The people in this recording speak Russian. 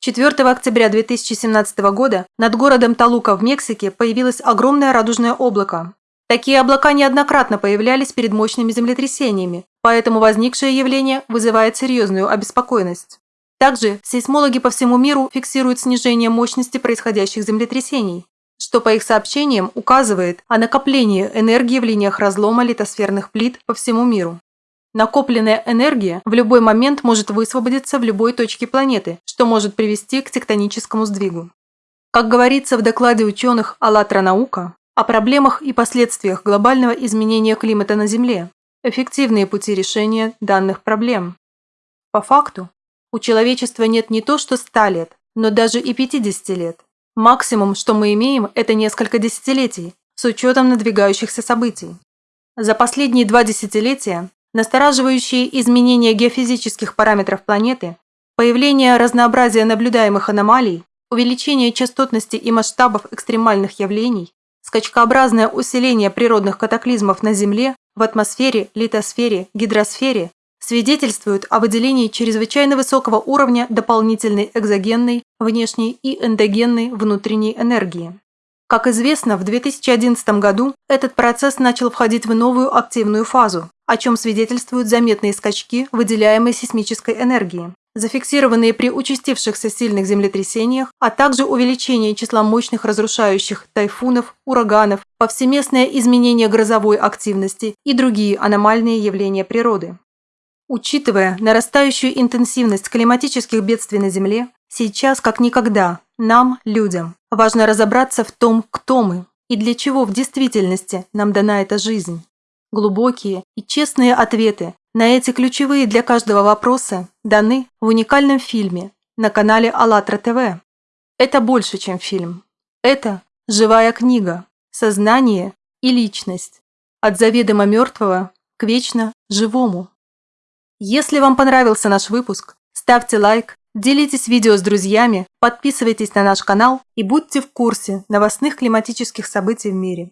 4 октября 2017 года над городом Талука в Мексике появилось огромное радужное облако. Такие облака неоднократно появлялись перед мощными землетрясениями, поэтому возникшее явление вызывает серьезную обеспокоенность. Также сейсмологи по всему миру фиксируют снижение мощности происходящих землетрясений, что по их сообщениям указывает о накоплении энергии в линиях разлома литосферных плит по всему миру. Накопленная энергия в любой момент может высвободиться в любой точке планеты, что может привести к тектоническому сдвигу. Как говорится в докладе ученых «АЛЛАТРА наука», о проблемах и последствиях глобального изменения климата на Земле, эффективные пути решения данных проблем. По факту, у человечества нет не то что 100 лет, но даже и 50 лет. Максимум, что мы имеем, это несколько десятилетий, с учетом надвигающихся событий. За последние два десятилетия настораживающие изменения геофизических параметров планеты, появление разнообразия наблюдаемых аномалий, увеличение частотности и масштабов экстремальных явлений, скачкообразное усиление природных катаклизмов на Земле, в атмосфере, литосфере, гидросфере свидетельствуют о выделении чрезвычайно высокого уровня дополнительной экзогенной, внешней и эндогенной внутренней энергии. Как известно, в 2011 году этот процесс начал входить в новую активную фазу, о чем свидетельствуют заметные скачки выделяемой сейсмической энергии, зафиксированные при участившихся сильных землетрясениях, а также увеличение числа мощных разрушающих тайфунов, ураганов, повсеместное изменение грозовой активности и другие аномальные явления природы. Учитывая нарастающую интенсивность климатических бедствий на Земле, сейчас как никогда нам, людям, важно разобраться в том, кто мы и для чего в действительности нам дана эта жизнь. Глубокие и честные ответы на эти ключевые для каждого вопросы даны в уникальном фильме на канале АЛЛАТРА ТВ. Это больше, чем фильм. Это живая книга, сознание и личность. От заведомо мертвого к вечно живому. Если вам понравился наш выпуск, ставьте лайк, делитесь видео с друзьями, подписывайтесь на наш канал и будьте в курсе новостных климатических событий в мире.